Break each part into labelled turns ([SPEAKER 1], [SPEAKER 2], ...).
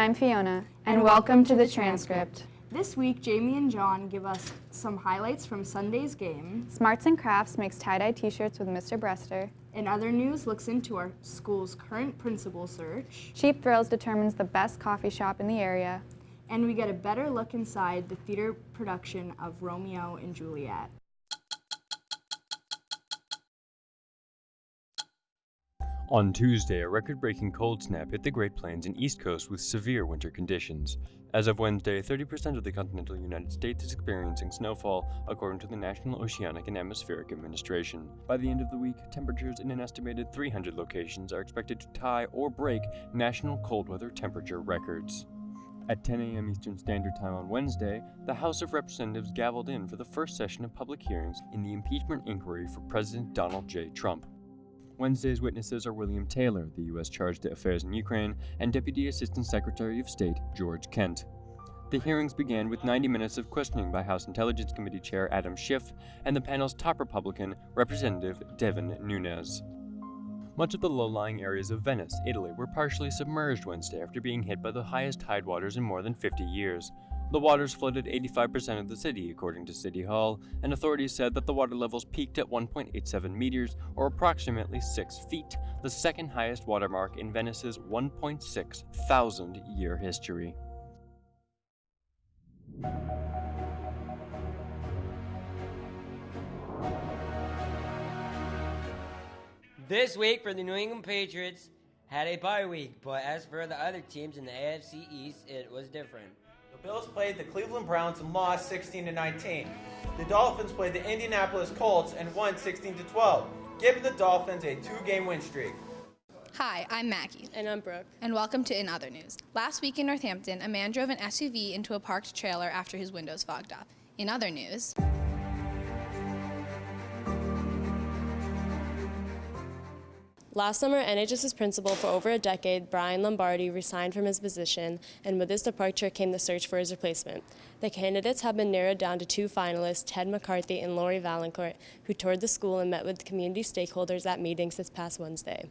[SPEAKER 1] I'm Fiona, and welcome to the transcript.
[SPEAKER 2] This week, Jamie and John give us some highlights from Sunday's game.
[SPEAKER 1] Smarts and Crafts makes tie-dye t-shirts with Mr. Brester.
[SPEAKER 2] In other news, looks into our school's current principal search.
[SPEAKER 1] Cheap Thrills determines the best coffee shop in the area.
[SPEAKER 2] And we get a better look inside the theater production of Romeo and Juliet.
[SPEAKER 3] On Tuesday, a record-breaking cold snap hit the Great Plains and East Coast with severe winter conditions. As of Wednesday, 30% of the continental United States is experiencing snowfall, according to the National Oceanic and Atmospheric Administration. By the end of the week, temperatures in an estimated 300 locations are expected to tie or break national cold weather temperature records. At 10 a.m. Eastern Standard Time on Wednesday, the House of Representatives gavelled in for the first session of public hearings in the impeachment inquiry for President Donald J. Trump. Wednesday's witnesses are William Taylor, the U.S. Chargé d'Affaires in Ukraine, and Deputy Assistant Secretary of State George Kent. The hearings began with 90 minutes of questioning by House Intelligence Committee Chair Adam Schiff and the panel's top Republican, Representative Devin Nunes. Much of the low-lying areas of Venice, Italy, were partially submerged Wednesday after being hit by the highest tide waters in more than 50 years. The waters flooded 85% of the city, according to City Hall, and authorities said that the water levels peaked at 1.87 meters, or approximately 6 feet, the second highest watermark in Venice's 1.6 thousand year history.
[SPEAKER 4] This week for the New England Patriots had a bye week, but as for the other teams in the AFC East, it was different.
[SPEAKER 5] Bills played the Cleveland Browns and lost 16 to 19. The Dolphins played the Indianapolis Colts and won 16 to 12, giving the Dolphins a two-game win streak.
[SPEAKER 6] Hi, I'm Maggie.
[SPEAKER 7] And I'm Brooke.
[SPEAKER 6] And welcome to In Other News. Last week in Northampton, a man drove an SUV into a parked trailer after his windows fogged up. In other news,
[SPEAKER 7] Last summer, NHS's principal for over a decade, Brian Lombardi, resigned from his position, and with his departure came the search for his replacement. The candidates have been narrowed down to two finalists, Ted McCarthy and Lori Valancourt, who toured the school and met with community stakeholders at meetings this past Wednesday.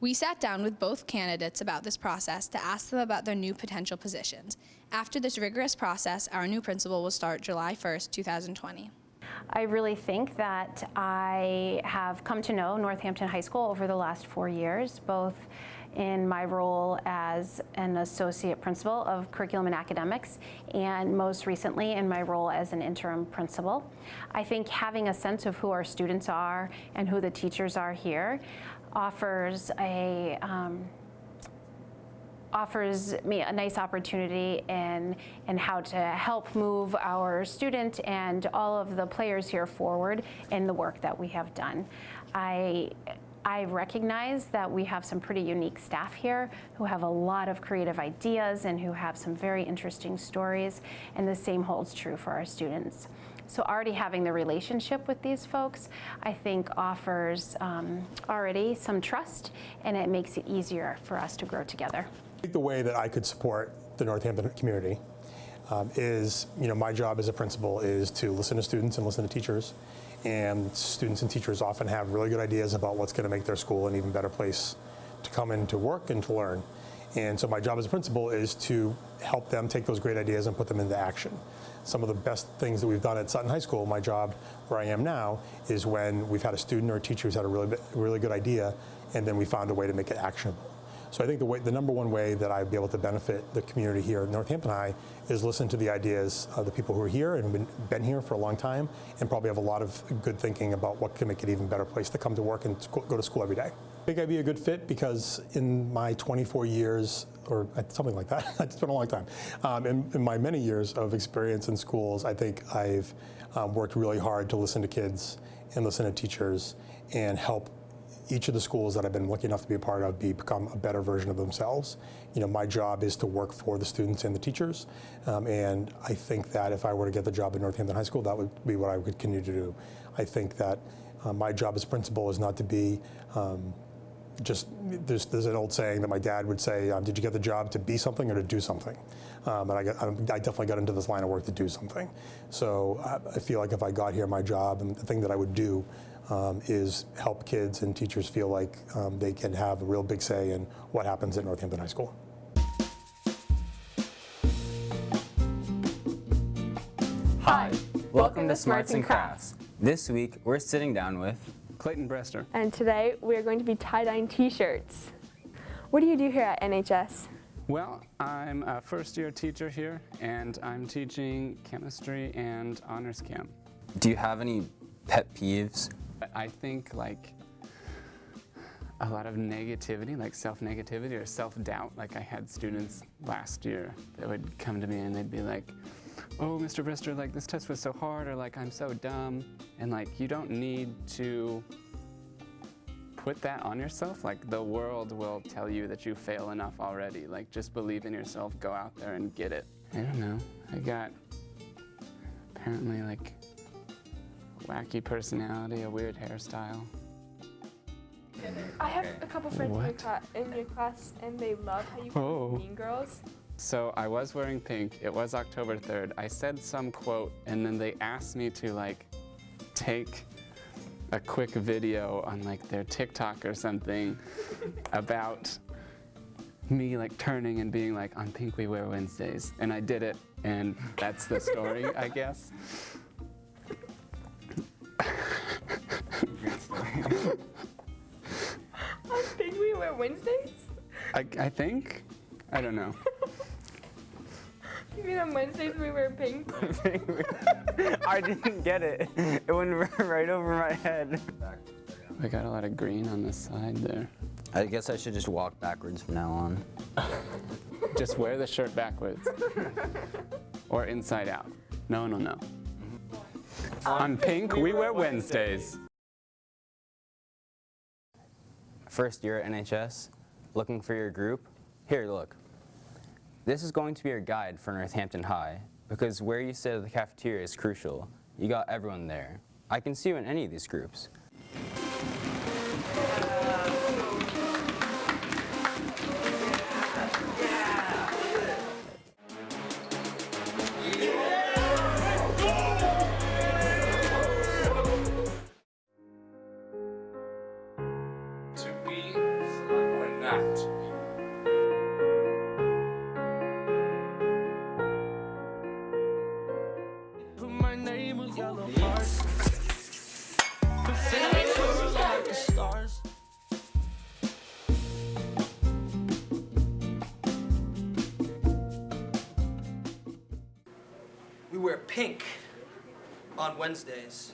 [SPEAKER 6] We sat down with both candidates about this process to ask them about their new potential positions. After this rigorous process, our new principal will start July 1st, 2020.
[SPEAKER 8] I really think that I have come to know Northampton High School over the last four years, both in my role as an associate principal of curriculum and academics and most recently in my role as an interim principal. I think having a sense of who our students are and who the teachers are here offers a um, offers me a nice opportunity in, in how to help move our student and all of the players here forward in the work that we have done. I I recognize that we have some pretty unique staff here who have a lot of creative ideas and who have some very interesting stories, and the same holds true for our students. So already having the relationship with these folks, I think offers um, already some trust, and it makes it easier for us to grow together.
[SPEAKER 9] The way that I could support the Northampton community um, is, you know, my job as a principal is to listen to students and listen to teachers. And students and teachers often have really good ideas about what's going to make their school an even better place to come in to work and to learn. And so my job as a principal is to help them take those great ideas and put them into action. Some of the best things that we've done at Sutton High School, my job where I am now, is when we've had a student or a teacher who's had a really, really good idea and then we found a way to make it actionable. So I think the, way, the number one way that I'd be able to benefit the community here at Northampton High is listen to the ideas of the people who are here and been, been here for a long time and probably have a lot of good thinking about what can make it even better place to come to work and go to school every day. I think I'd be a good fit because in my 24 years, or something like that, it's been a long time, um, in, in, my many years of experience in schools, I think I've um, worked really hard to listen to kids and listen to teachers and help each of the schools that I've been lucky enough to be a part of be, become a better version of themselves. You know, my job is to work for the students and the teachers, um, and I think that if I were to get the job at Northampton High School, that would be what I would continue to do. I think that uh, my job as principal is not to be um, just, there's, there's, an old saying that my dad would say, um, did you get the job to be something or to do something? Um, and I, got, I, definitely got into this line of work to do something. So I, I feel like if I got here, my job and the thing that I would do um, is help kids and teachers feel like um, they can have a real big say in what happens at Northampton High School.
[SPEAKER 10] Hi, welcome, to Smarts and Crafts. This week we're sitting down with
[SPEAKER 11] Clayton Brester.
[SPEAKER 12] And today we're going to be tie-dyeing t-shirts. What do you do here at NHS?
[SPEAKER 11] Well, I'm a first year teacher here and I'm teaching chemistry and honors camp.
[SPEAKER 10] Do you have any pet peeves?
[SPEAKER 11] I think like a lot of negativity, like self-negativity or self-doubt. Like I had students last year that would come to me and they'd be like, oh, Mr. Brister, like this test was so hard, or like I'm so dumb. And like you don't need to put that on yourself. Like the world will tell you that you fail enough already. Like just believe in yourself, go out there and get it. I don't know. I got apparently like wacky personality, a weird hairstyle.
[SPEAKER 12] I have a couple friends in your,
[SPEAKER 11] What?
[SPEAKER 12] in your class, and they love how you
[SPEAKER 11] Oh.
[SPEAKER 12] play Mean Girls.
[SPEAKER 11] So I was wearing pink. It was October 3rd. I said some quote, and then they asked me to like take a quick video on like their TikTok or something about me like turning and being like, on pink we wear Wednesdays. And I did it, and that's the story, I guess.
[SPEAKER 12] I think we wear Wednesdays.
[SPEAKER 11] I, I think? I don't know.
[SPEAKER 12] You mean on Wednesdays we wear pink?
[SPEAKER 10] I didn't get it. It went right over my head.
[SPEAKER 11] I got a lot of green on the side there.
[SPEAKER 10] I guess I should just walk backwards from now on.
[SPEAKER 11] Just wear the shirt backwards. or inside out. No one will know. On pink, we wear Wednesdays.
[SPEAKER 10] First year at NHS, looking for your group? Here, look. This is going to be your guide for Northampton High, because where you sit at the cafeteria is crucial. You got everyone there. I can see you in any of these groups.
[SPEAKER 13] Name on yellow hearts. The flames like the stars.
[SPEAKER 14] We wear pink on Wednesdays.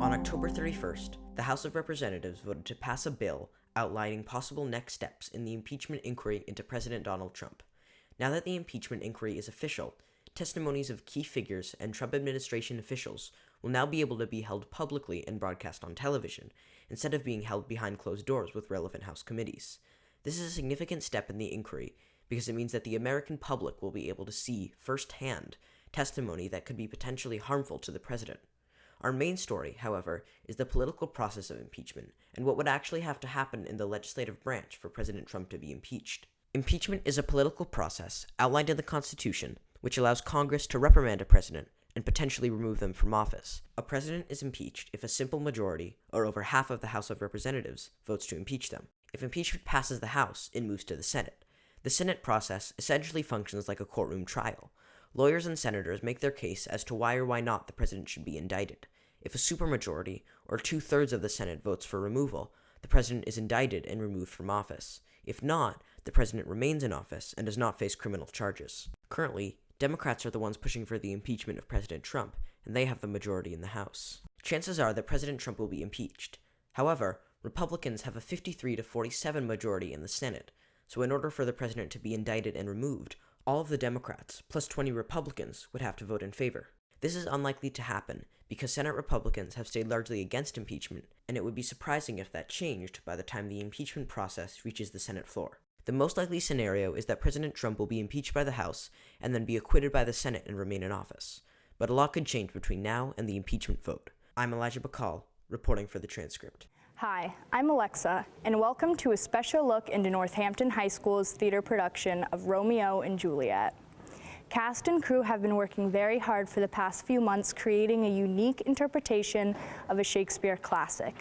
[SPEAKER 15] On October 31st, the House of Representatives voted to pass a bill outlining possible next steps in the impeachment inquiry into President Donald Trump. Now that the impeachment inquiry is official, testimonies of key figures and Trump administration officials will now be able to be held publicly and broadcast on television, instead of being held behind closed doors with relevant House committees. This is a significant step in the inquiry because it means that the American public will be able to see firsthand testimony that could be potentially harmful to the president. Our main story, however, is the political process of impeachment and what would actually have to happen in the legislative branch for President Trump to be impeached. Impeachment is a political process outlined in the Constitution which allows Congress to reprimand a president and potentially remove them from office. A president is impeached if a simple majority, or over half of the House of Representatives, votes to impeach them. If impeachment passes the House, it moves to the Senate. The Senate process essentially functions like a courtroom trial. Lawyers and senators make their case as to why or why not the president should be indicted. If a supermajority, or two thirds of the Senate, votes for removal, the president is indicted and removed from office. If not, the president remains in office and does not face criminal charges. Currently, Democrats are the ones pushing for the impeachment of President Trump, and they have the majority in the House. Chances are that President Trump will be impeached. However, Republicans have a 53 to 47 majority in the Senate, so in order for the president to be indicted and removed, all of the Democrats, plus 20 Republicans, would have to vote in favor. This is unlikely to happen because Senate Republicans have stayed largely against impeachment, and it would be surprising if that changed by the time the impeachment process reaches the Senate floor. The most likely scenario is that President Trump will be impeached by the House and then be acquitted by the Senate and remain in office. But a lot could change between now and the impeachment vote. I'm Elijah Bacall, reporting for the transcript.
[SPEAKER 2] Hi, I'm Alexa, and welcome to a special look into Northampton High School's theater production of Romeo and Juliet. Cast and crew have been working very hard for the past few months creating a unique interpretation of a Shakespeare classic.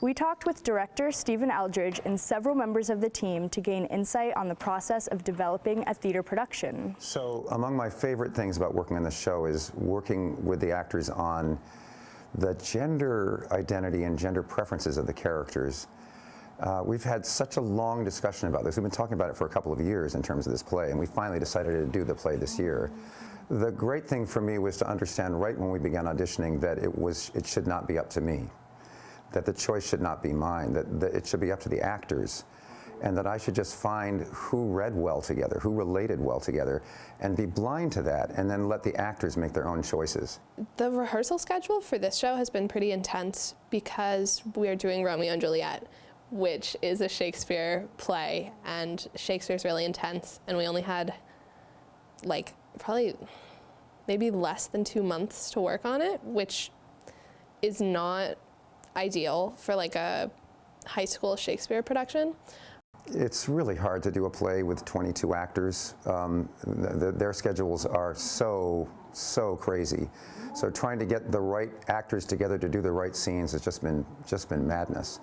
[SPEAKER 2] We talked with director Stephen Eldridge and several members of the team to gain insight on the process of developing a theater production.
[SPEAKER 16] So among my favorite things about working on this show is working with the actors on the gender identity and gender preferences of the characters. Uh, we've had such a long discussion about this. We've been talking about it for a couple of years in terms of this play, and we finally decided to do the play this year. The great thing for me was to understand right when we began auditioning that it was it should not be up to me that the choice should not be mine, that, that, it should be up to the actors, and that I should just find who read well together, who related well together, and be blind to that, and then let the actors make their own choices.
[SPEAKER 17] The rehearsal schedule for this show has been pretty intense because we are doing Romeo and Juliet, which is a Shakespeare play, and Shakespeare's really intense, and we only had like probably maybe less than two months to work on it, which is not ideal for like a high school Shakespeare production.
[SPEAKER 16] It's really hard to do a play with 22 actors. Um, the, their schedules are so, so crazy. So trying to get the right actors together to do the right scenes has just been, just been madness.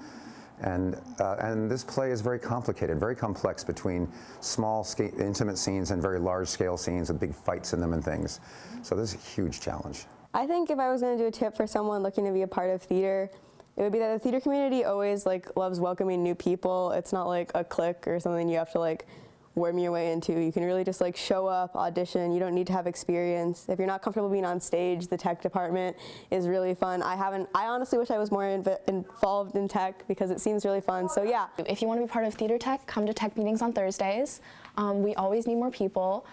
[SPEAKER 16] And, uh, and this play is very complicated, very complex between small, intimate scenes and very large-scale scenes with big fights in them and things. So this is a huge challenge.
[SPEAKER 18] I think if I was going to do a tip for someone looking to be a part of theater, it would be that the theater community always like loves welcoming new people. It's not like a clique or something you have to like worm your way into. You can really just like show up, audition. You don't need to have experience. If you're not comfortable being on stage, the tech department is really fun. I haven't, I honestly wish I was more inv involved in tech because it seems really fun. So yeah.
[SPEAKER 19] If you want to be part of theater tech, come to tech meetings on Thursdays. Um, we always need more people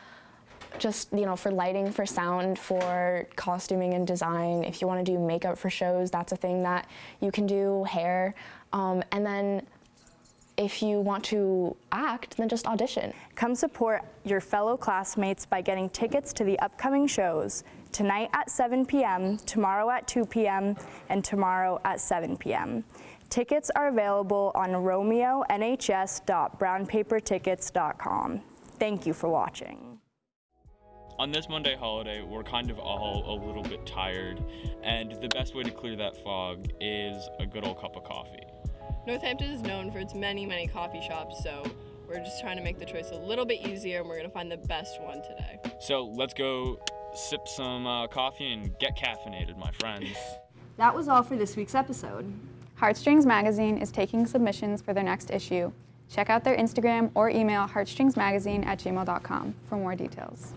[SPEAKER 19] just you know for lighting for sound for costuming and design. If you want to do makeup for shows that's a thing that you can do hair. Um, and then if you want to act then just audition.
[SPEAKER 2] Come support your fellow classmates by getting tickets to the upcoming shows tonight at 7 p.m tomorrow at 2 p.m and tomorrow at 7 p.m tickets are available on romeonhs.brownpapertickets.com thank you for watching
[SPEAKER 20] on this Monday holiday, we're kind of all a little bit tired, and the best way to clear that fog is a good old cup of coffee.
[SPEAKER 21] Northampton is known for its many, many coffee shops, so we're just trying to make the choice a little bit easier, and we're going to find the best one today.
[SPEAKER 20] So let's go sip some uh, coffee and get caffeinated, my friends.
[SPEAKER 12] That was all for this week's episode.
[SPEAKER 1] Heartstrings Magazine is taking submissions for their next issue. Check out their Instagram or email heartstringsmagazine at gmail.com for more details.